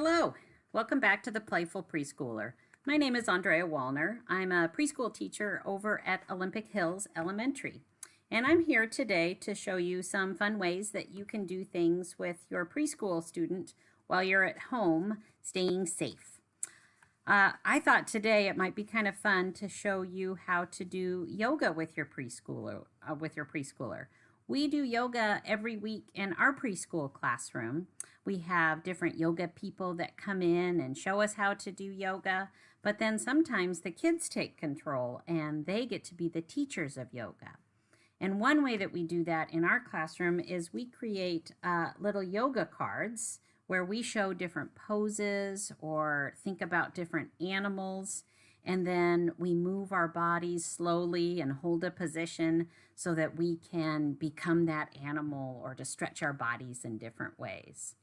Hello, welcome back to the Playful Preschooler. My name is Andrea Wallner. I'm a preschool teacher over at Olympic Hills Elementary. And I'm here today to show you some fun ways that you can do things with your preschool student while you're at home staying safe. Uh, I thought today it might be kind of fun to show you how to do yoga with your preschooler. Uh, with your preschooler. We do yoga every week in our preschool classroom. We have different yoga people that come in and show us how to do yoga, but then sometimes the kids take control and they get to be the teachers of yoga. And one way that we do that in our classroom is we create uh, little yoga cards where we show different poses or think about different animals and then we move our bodies slowly and hold a position so that we can become that animal or to stretch our bodies in different ways.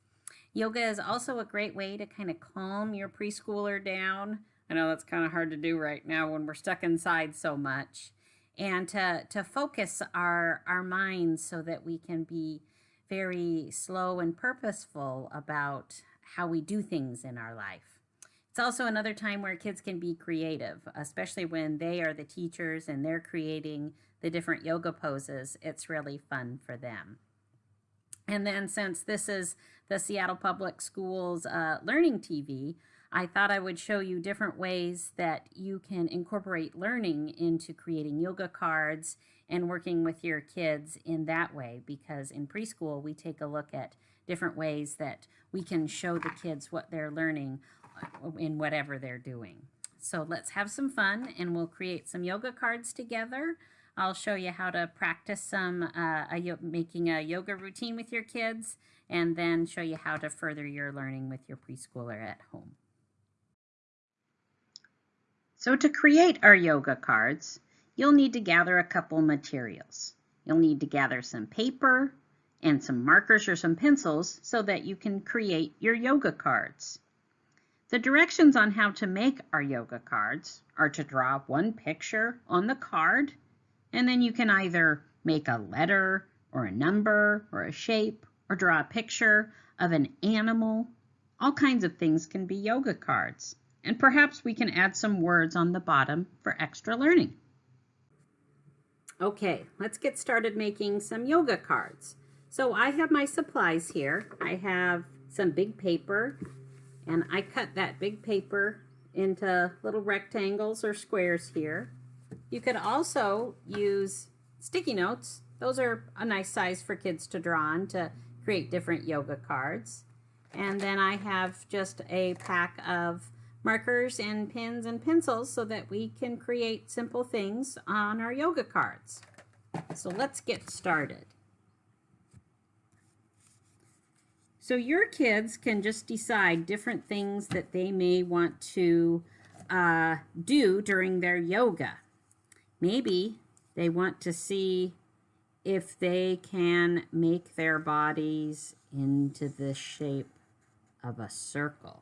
Yoga is also a great way to kind of calm your preschooler down. I know that's kind of hard to do right now when we're stuck inside so much. And to, to focus our, our minds so that we can be very slow and purposeful about how we do things in our life. It's also another time where kids can be creative, especially when they are the teachers and they're creating the different yoga poses. It's really fun for them. And then since this is the Seattle Public Schools uh, Learning TV, I thought I would show you different ways that you can incorporate learning into creating yoga cards and working with your kids in that way because in preschool we take a look at different ways that we can show the kids what they're learning in whatever they're doing. So let's have some fun and we'll create some yoga cards together. I'll show you how to practice some uh, a, making a yoga routine with your kids and then show you how to further your learning with your preschooler at home. So to create our yoga cards, you'll need to gather a couple materials. You'll need to gather some paper and some markers or some pencils so that you can create your yoga cards. The directions on how to make our yoga cards are to draw one picture on the card, and then you can either make a letter or a number or a shape or draw a picture of an animal. All kinds of things can be yoga cards. And perhaps we can add some words on the bottom for extra learning. Okay, let's get started making some yoga cards. So I have my supplies here. I have some big paper and I cut that big paper into little rectangles or squares here. You could also use sticky notes. Those are a nice size for kids to draw on to create different yoga cards. And then I have just a pack of markers and pens and pencils so that we can create simple things on our yoga cards. So let's get started. So your kids can just decide different things that they may want to uh, do during their yoga. Maybe they want to see if they can make their bodies into the shape of a circle.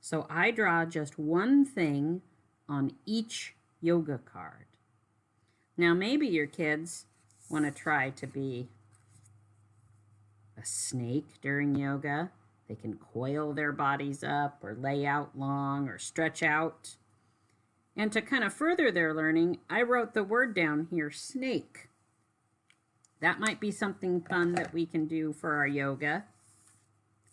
So I draw just one thing on each yoga card. Now maybe your kids want to try to be a snake during yoga. They can coil their bodies up or lay out long or stretch out. And to kind of further their learning, I wrote the word down here, snake. That might be something fun that we can do for our yoga.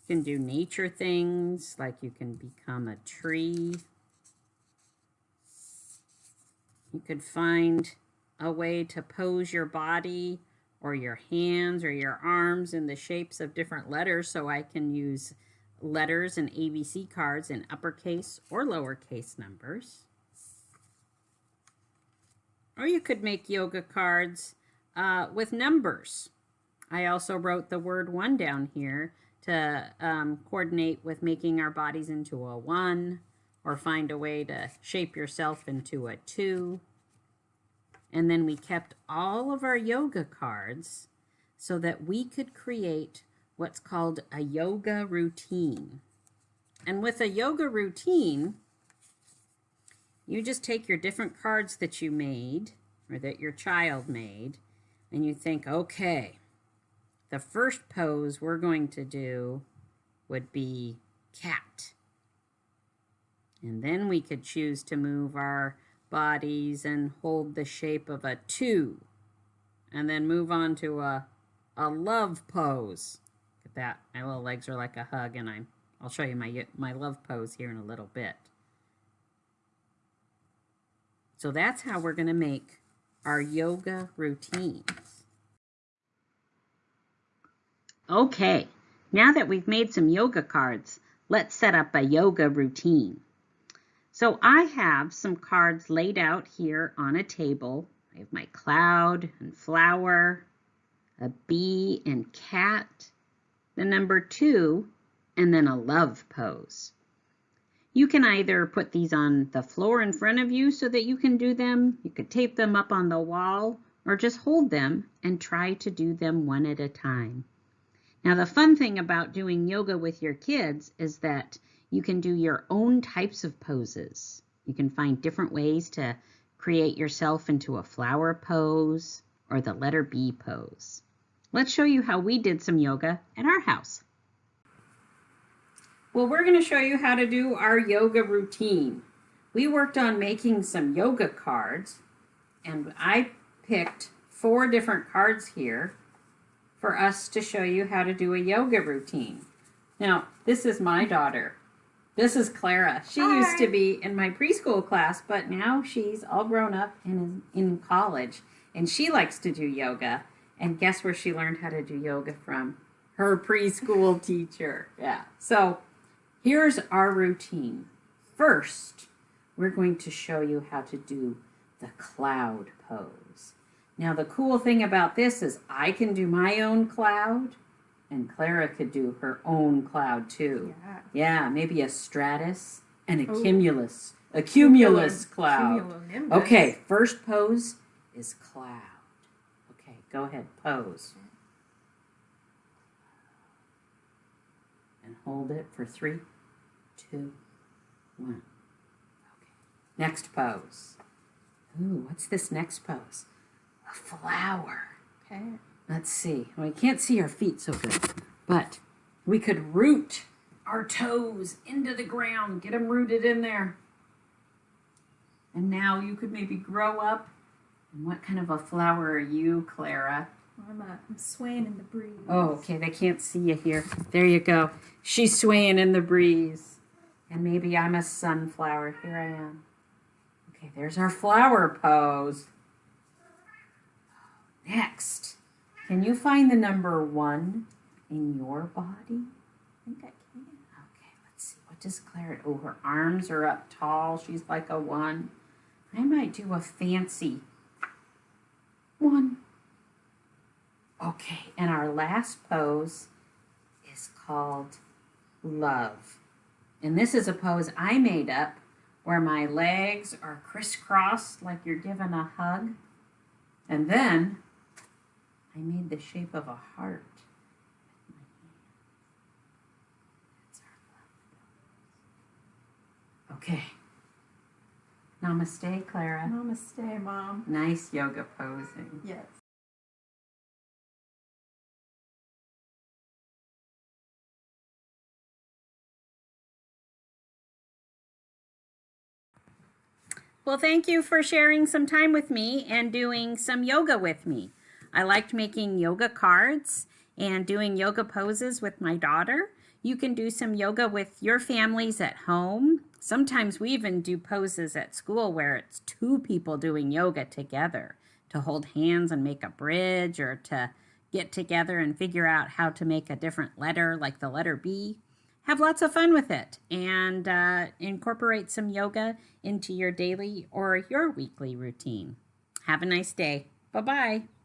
You can do nature things, like you can become a tree. You could find a way to pose your body or your hands or your arms in the shapes of different letters so I can use letters and ABC cards in uppercase or lowercase numbers. Or you could make yoga cards uh, with numbers. I also wrote the word one down here to um, coordinate with making our bodies into a one or find a way to shape yourself into a two and then we kept all of our yoga cards so that we could create what's called a yoga routine. And with a yoga routine, you just take your different cards that you made or that your child made and you think, okay, the first pose we're going to do would be cat. And then we could choose to move our bodies and hold the shape of a two. And then move on to a, a love pose. Look at that. My little legs are like a hug and I'm, I'll show you my, my love pose here in a little bit. So that's how we're going to make our yoga routines. Okay, now that we've made some yoga cards, let's set up a yoga routine. So I have some cards laid out here on a table. I have my cloud and flower, a bee and cat, the number two, and then a love pose. You can either put these on the floor in front of you so that you can do them. You could tape them up on the wall or just hold them and try to do them one at a time. Now the fun thing about doing yoga with your kids is that you can do your own types of poses. You can find different ways to create yourself into a flower pose or the letter B pose. Let's show you how we did some yoga at our house. Well, we're going to show you how to do our yoga routine. We worked on making some yoga cards, and I picked four different cards here for us to show you how to do a yoga routine. Now, this is my daughter. This is Clara. She Hi. used to be in my preschool class, but now she's all grown up and is in college, and she likes to do yoga. And guess where she learned how to do yoga from? Her preschool teacher. Yeah. So Here's our routine. First, we're going to show you how to do the cloud pose. Now, the cool thing about this is I can do my own cloud, and Clara could do her own cloud too. Yeah, yeah maybe a stratus and a Ooh. cumulus. A cumulus cloud. Okay, first pose is cloud. Okay, go ahead, pose. and hold it for three, two, one. Okay. Next pose. Ooh, what's this next pose? A flower. Okay. Let's see. Well, we can't see our feet so good, but we could root our toes into the ground, get them rooted in there. And now you could maybe grow up. And what kind of a flower are you, Clara? I'm, uh, I'm swaying in the breeze. Oh, okay. They can't see you here. There you go. She's swaying in the breeze. And maybe I'm a sunflower. Here I am. Okay, there's our flower pose. Next, can you find the number one in your body? I think I can. Okay, let's see. What does Clara? Oh, her arms are up tall. She's like a one. I might do a fancy one. Okay, and our last pose is called love. And this is a pose I made up where my legs are crisscrossed like you're giving a hug. And then I made the shape of a heart. Okay. Namaste, Clara. Namaste, Mom. Nice yoga posing. Yes. Well, thank you for sharing some time with me and doing some yoga with me. I liked making yoga cards and doing yoga poses with my daughter. You can do some yoga with your families at home. Sometimes we even do poses at school where it's two people doing yoga together to hold hands and make a bridge or to get together and figure out how to make a different letter like the letter B have lots of fun with it and uh, incorporate some yoga into your daily or your weekly routine. Have a nice day. Bye bye.